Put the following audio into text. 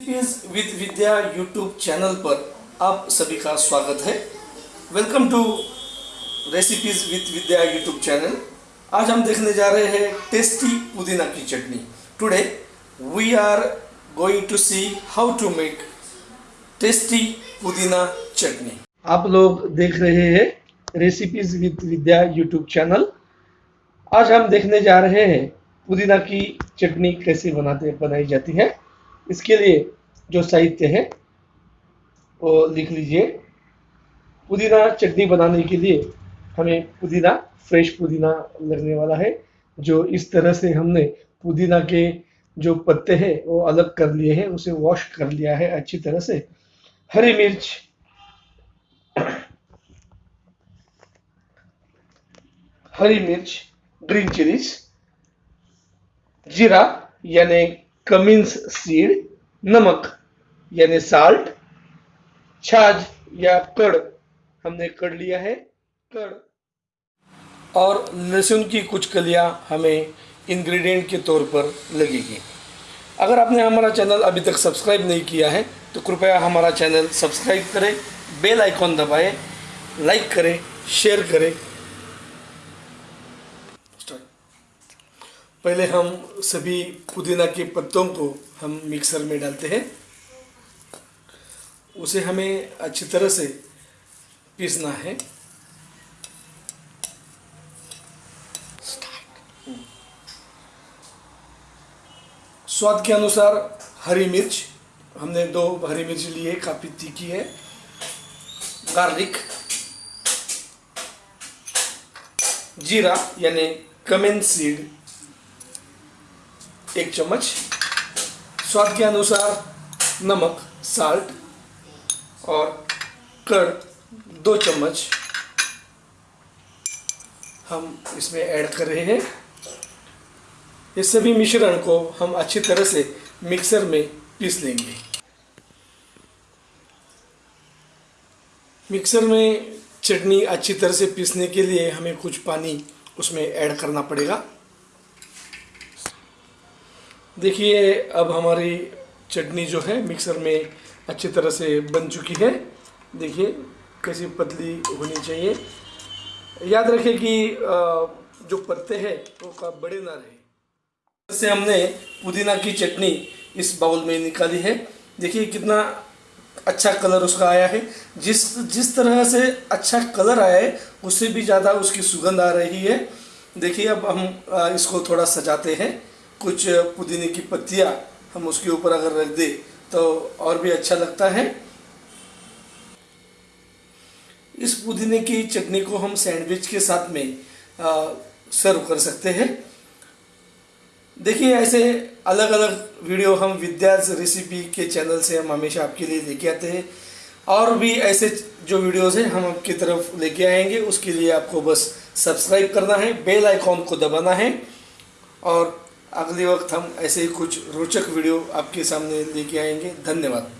With Vidya YouTube channel पर आप सभी का स्वागत है। Welcome to recipes with Vidya YouTube channel आज हम देखने जा रहे हैं टेस्टी पुदीना की chutney. Today we are going to see how to make tasty pudina chutney. आप लोग देख रहे हैं recipes with Vidya YouTube channel आज हम देखने जा रहे हैं पुदीना की चटनी कैसे बनाते बनाई जाती है। इसके लिए जो साहित्य है, वो लिख लीजिए। पुदीना चटनी बनाने के लिए हमें पुदीना, फ्रेश पुदीना लगने वाला है, जो इस तरह से हमने पुदीना के जो पत्ते हैं, वो अलग कर लिए हैं, उसे वॉश कर लिया है अच्छी तरह से। हरी मिर्च। हरी मिर्च ग्रीन चिलीज जीरा, यानी कमिंस सीड, नमक, यानी साल्ट छाछ या कड़, हमने कड़ लिया है, कड़। और लहसुन की कुछ कलियाँ हमें इंग्रेडिएंट के तौर पर लगेगी। अगर आपने हमारा चैनल अभी तक सब्सक्राइब नहीं किया है तो कृपया हमारा चैनल सब्सक्राइब करें बेल आइकॉन दबाएँ लाइक करें शेयर करें पहले हम सभी पुदीना के पत्तों को हम मिक्सर में डालते हैं। उसे हमें अच्छी तरह से पीसना है। स्वाद के अनुसार हरी मिर्च, हमने दो हरी मिर्च ली है, काफ़ी तीखी है। गार्लिक, जीरा, यानी कमेन सीड। एक चम्मच स्वाद के अनुसार नमक साल्ट और कड़, दो चम्मच। हम इसमें ऐड कर रहे हैं। ये सभी मिश्रण को हम अच्छी तरह से मिक्सर में पीस लेंगे। मिक्सर में चटनी अच्छी तरह से पीसने के लिए हमें कुछ पानी उसमें ऐड करना पड़ेगा। देखिए, अब हमारी चटनी जो है मिक्सर में अच्छी तरह से बन चुकी है। देखिए, कैसी पतली होनी चाहिए। याद रखें कि जो पत्ते हैं, वो का बड़े ना रहे। से हमने पुदीना की चटनी इस बाउल में निकाली है। देखिए, कितना अच्छा कलर उसका आया है। जिस जिस तरह से अच्छा कलर आया है, उससे भी ज़्यादा उसकी सुगंध आ रही है। देखिए, अब हम इसको थोड़ा सजाते हैं। कुछ पुदीने की पत्तियाँ हम उसके ऊपर अगर रख दें तो और भी अच्छा लगता है। इस पुदीने की चटनी को हम सैंडविच के साथ में सर्व कर सकते हैं। देखिए, ऐसे अलग अलग वीडियो हम विद्याज रेसिपी के चैनल से हम हमेशा आपके लिए लेके आते हैं। और भी ऐसे जो वीडियोस हैं, हम आपकी तरफ़ लेके आएँगे, उसके लिए आपको बस सब्सक्राइब करना है, बेल आइकॉन को दबाना है। और अगले वक्त हम ऐसे ही कुछ रोचक वीडियो आपके सामने लेके आएँगे। धन्यवाद।